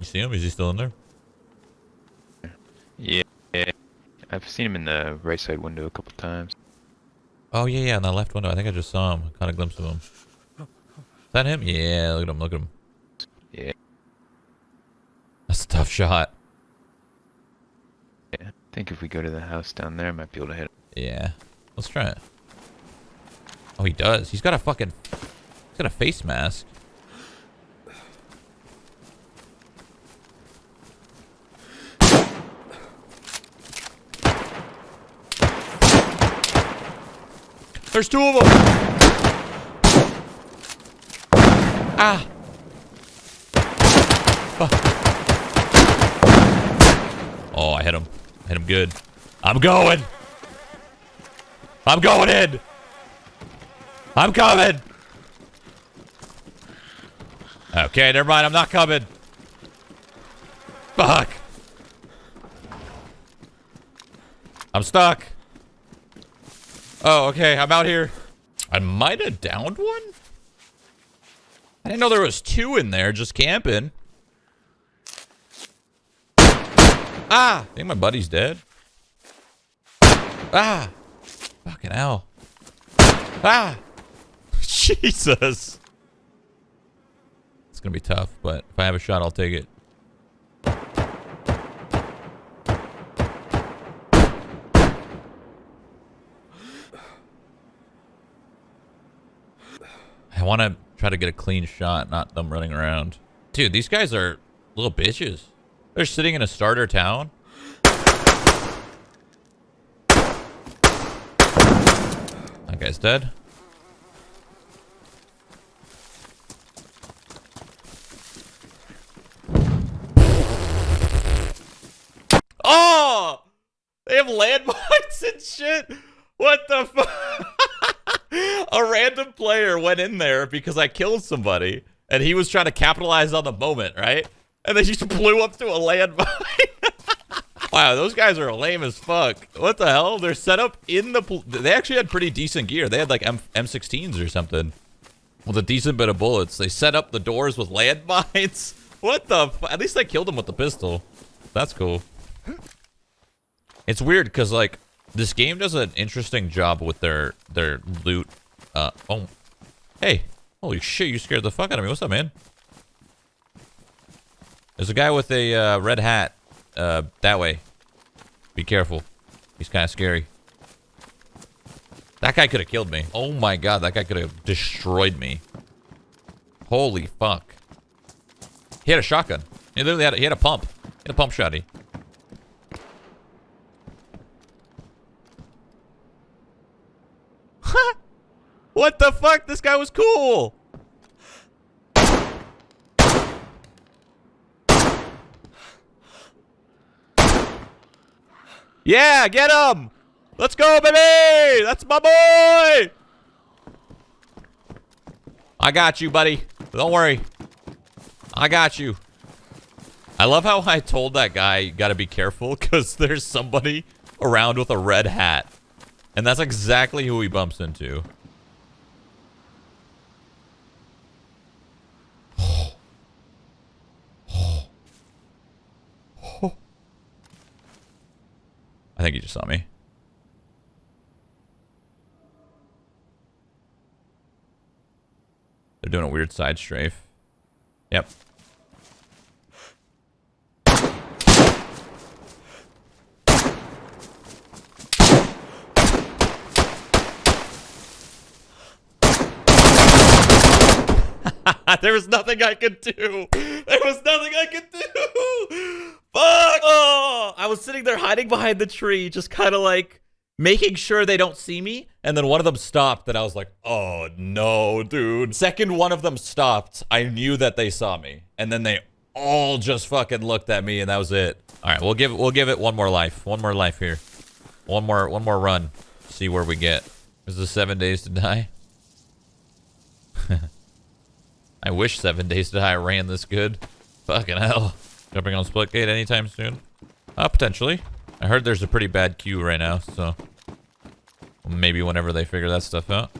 You see him? Is he still in there? Yeah, yeah. I've seen him in the right side window a couple times. Oh, yeah, yeah, in that left window. I think I just saw him. I Caught a glimpse of him. Is that him? Yeah, look at him, look at him. Yeah. That's a tough shot. Yeah. I think if we go to the house down there, I might be able to hit him. Yeah. Let's try it. Oh, he does. He's got a fucking... He's got a face mask. There's two of them! Ah! Fuck. Oh, I hit him. Hit him good. I'm going! I'm going in! I'm coming! Okay, never mind. I'm not coming. Fuck. I'm stuck. Oh, okay. I'm out here. I might have downed one? I didn't know there was two in there just camping. Ah! I think my buddy's dead. Ah! Fucking hell. Ah! Jesus! It's gonna be tough, but if I have a shot, I'll take it. I want to try to get a clean shot, not them running around. Dude, these guys are little bitches. They're sitting in a starter town. That guy's dead. Oh! They have landmines and shit. What the fuck? a random player went in there because I killed somebody and he was trying to capitalize on the moment, right? And they just blew up to a landmine. wow, those guys are lame as fuck. What the hell? They're set up in the... They actually had pretty decent gear. They had like M M16s or something with a decent bit of bullets. They set up the doors with landmines. What the... At least I killed him with the pistol. That's cool. It's weird because like this game does an interesting job with their their loot. Uh oh, hey, holy shit! You scared the fuck out of me. What's up, man? There's a guy with a uh, red hat. Uh, that way. Be careful. He's kind of scary. That guy could have killed me. Oh my god, that guy could have destroyed me. Holy fuck. He had a shotgun. He literally had a, he had a pump. He had a pump shotty. What the fuck? This guy was cool. Yeah, get him. Let's go, baby. That's my boy. I got you, buddy. Don't worry. I got you. I love how I told that guy, you gotta be careful, because there's somebody around with a red hat. And that's exactly who he bumps into. I think he just saw me. They're doing a weird side strafe. Yep. there was nothing I could do. There was nothing I could do. Fuck! Oh, I was sitting there hiding behind the tree, just kind of like making sure they don't see me. And then one of them stopped, and I was like, oh no, dude. Second one of them stopped, I knew that they saw me. And then they all just fucking looked at me, and that was it. All right, we'll give we'll give it one more life. One more life here. One more one more run. See where we get. Is this seven days to die? I wish seven days to die ran this good. Fucking hell. Jumping on Splitgate anytime soon? Uh, potentially. I heard there's a pretty bad queue right now, so... Maybe whenever they figure that stuff out.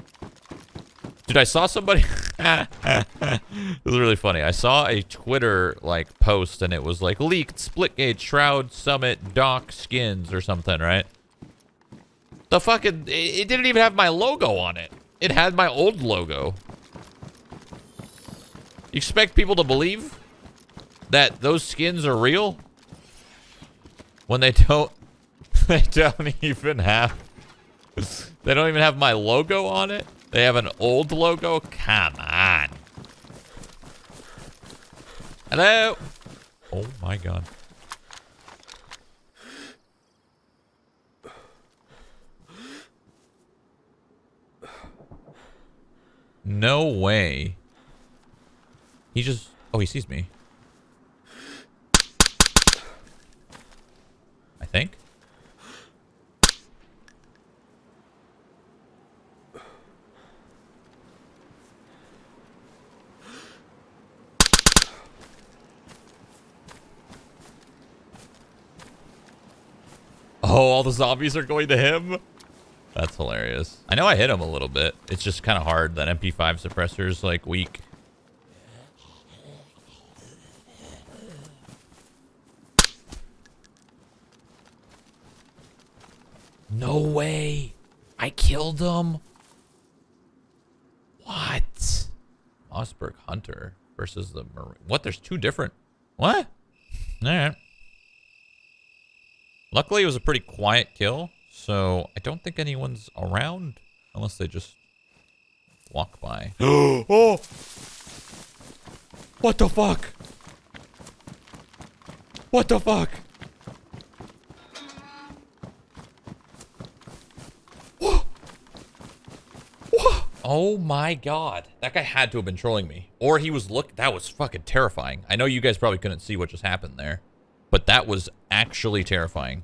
Dude, I saw somebody. it was really funny. I saw a Twitter like post, and it was like leaked Splitgate shroud summit Doc skins or something, right? The fucking it didn't even have my logo on it. It had my old logo. You expect people to believe that those skins are real when they don't? They don't even have. They don't even have my logo on it. They have an old logo? Come on. Hello? Oh my god. No way. He just... Oh, he sees me. I think. Oh, Oh, all the zombies are going to him? That's hilarious. I know I hit him a little bit. It's just kind of hard. That MP5 suppressor's like weak. No way. I killed him. What? Mossberg Hunter versus the Marine. What? There's two different. What? All right. Luckily, it was a pretty quiet kill, so I don't think anyone's around unless they just walk by. oh! What the fuck? What the fuck? Whoa! Whoa! Oh my god. That guy had to have been trolling me. Or he was look that was fucking terrifying. I know you guys probably couldn't see what just happened there. But that was actually terrifying.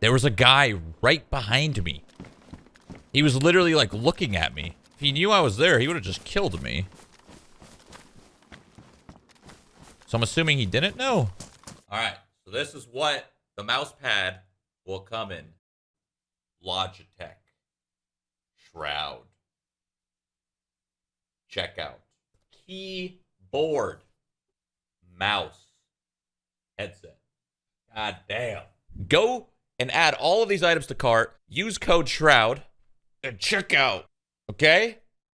There was a guy right behind me. He was literally like looking at me. If he knew I was there, he would have just killed me. So I'm assuming he didn't know. All right. So this is what the mouse pad will come in. Logitech. Shroud. Checkout. Keyboard. Mouse headset. God damn. Go and add all of these items to cart. Use code Shroud and check out. Okay?